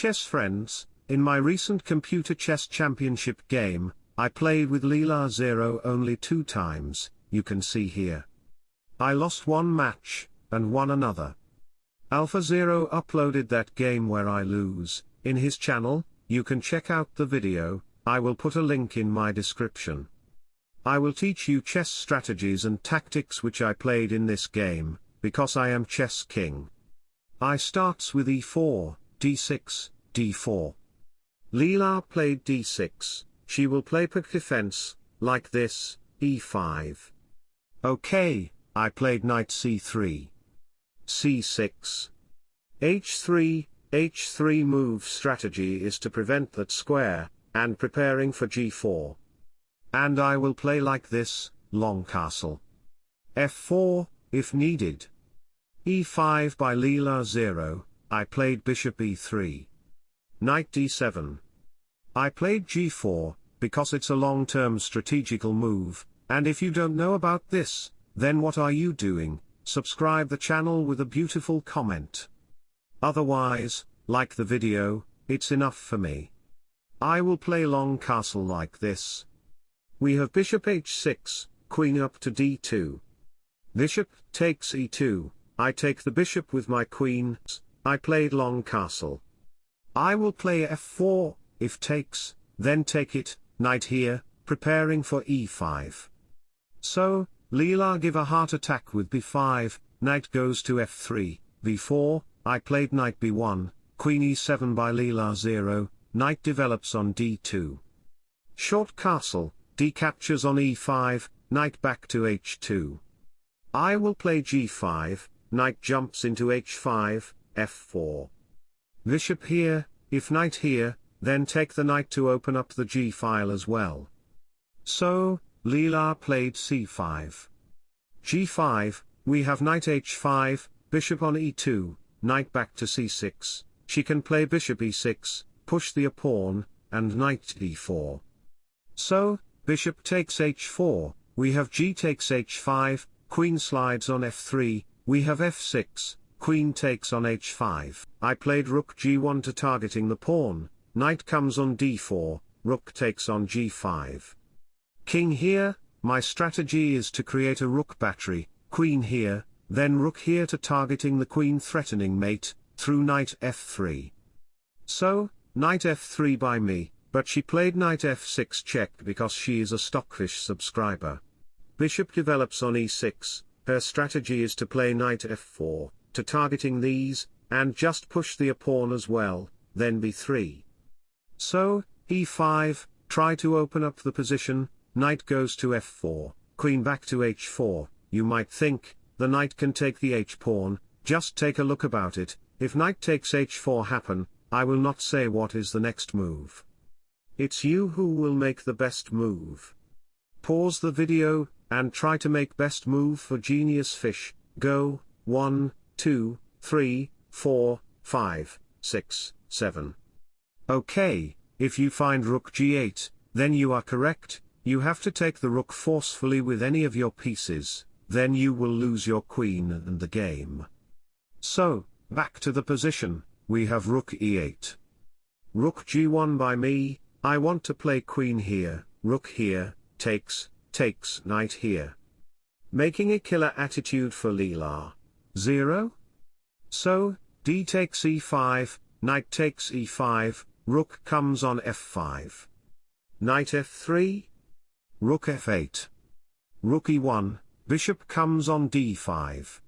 chess friends, in my recent computer chess championship game, I played with Leela Zero only two times, you can see here. I lost one match, and won another. Alpha Zero uploaded that game where I lose, in his channel, you can check out the video, I will put a link in my description. I will teach you chess strategies and tactics which I played in this game, because I am chess king. I starts with e4, d6, d4. Leela played d6, she will play Pirc defense, like this, e5. Okay, I played knight c3. c6. h3, h3 move strategy is to prevent that square, and preparing for g4. And I will play like this, long castle. f4, if needed. e5 by Leela 0, I played bishop e3. Knight d7. I played g4, because it's a long-term strategical move, and if you don't know about this, then what are you doing, subscribe the channel with a beautiful comment. Otherwise, like the video, it's enough for me. I will play long castle like this. We have bishop h6, queen up to d2. Bishop takes e2, I take the bishop with my queen, I played long castle. I will play f4, if takes, then take it, knight here, preparing for e5. So, Leela give a heart attack with b5, knight goes to f3, b4, I played knight b1, queen e7 by Leela 0, knight develops on d2. Short castle, d captures on e5, knight back to h2. I will play g5, knight jumps into h5, f4. Bishop here, if knight here, then take the knight to open up the g file as well. So, Leela played c5. g5, we have knight h5, bishop on e2, knight back to c6, she can play bishop e6, push the pawn, and knight d4. So, bishop takes h4, we have g takes h5, queen slides on f3, we have f6, queen takes on h5. I played rook g1 to targeting the pawn, knight comes on d4, rook takes on g5. King here, my strategy is to create a rook battery, queen here, then rook here to targeting the queen threatening mate, through knight f3. So, knight f3 by me, but she played knight f6 check because she is a stockfish subscriber. Bishop develops on e6, her strategy is to play knight f4, to targeting these, and just push the pawn as well, then b3. So, e5, try to open up the position, knight goes to f4, queen back to h4, you might think, the knight can take the h-pawn, just take a look about it, if knight takes h4 happen, I will not say what is the next move. It's you who will make the best move. Pause the video, and try to make best move for genius fish, go, 1, 2, 3, 4, 5, 6, 7. Okay, if you find rook g8, then you are correct, you have to take the rook forcefully with any of your pieces, then you will lose your queen and the game. So, back to the position, we have rook e8. Rook g1 by me, I want to play queen here, rook here, takes, takes knight here. Making a killer attitude for Leela. 0? So, d takes e5, knight takes e5, Rook comes on f5. Knight f3. Rook f8. Rook e1, bishop comes on d5.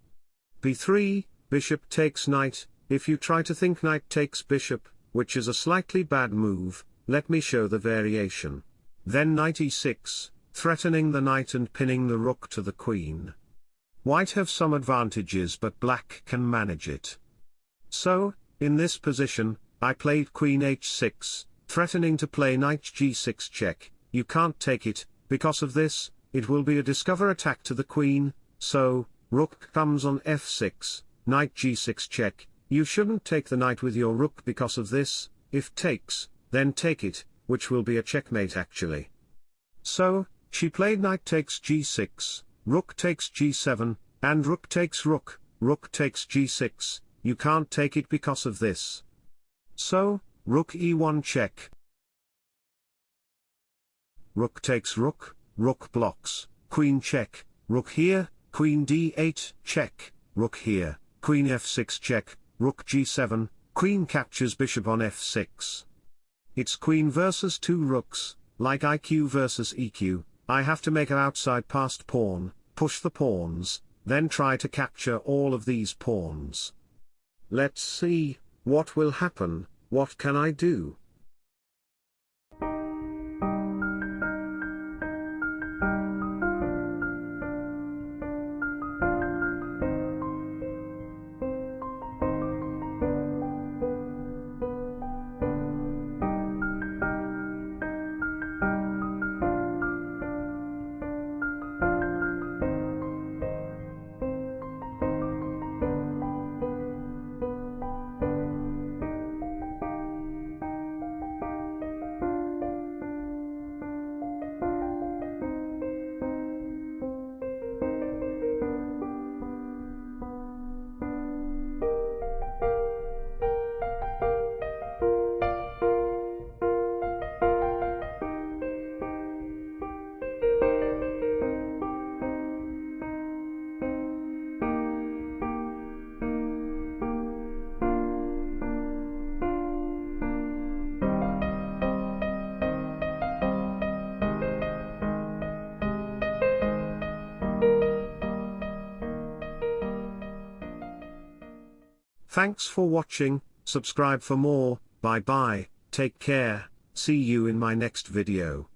b3, bishop takes knight, if you try to think knight takes bishop, which is a slightly bad move, let me show the variation. Then knight e6, threatening the knight and pinning the rook to the queen. White have some advantages but black can manage it. So, in this position, I played queen h6, threatening to play knight g6 check, you can't take it, because of this, it will be a discover attack to the queen, so, rook comes on f6, knight g6 check, you shouldn't take the knight with your rook because of this, if takes, then take it, which will be a checkmate actually. So, she played knight takes g6, rook takes g7, and rook takes rook, rook takes g6, you can't take it because of this. So, rook e1 check. Rook takes rook, rook blocks, queen check, rook here, queen d8 check, rook here, queen f6 check, rook g7, queen captures bishop on f6. It's queen versus two rooks, like IQ versus EQ, I have to make an outside past pawn, push the pawns, then try to capture all of these pawns. Let's see, what will happen, what can I do? Thanks for watching, subscribe for more, bye bye, take care, see you in my next video.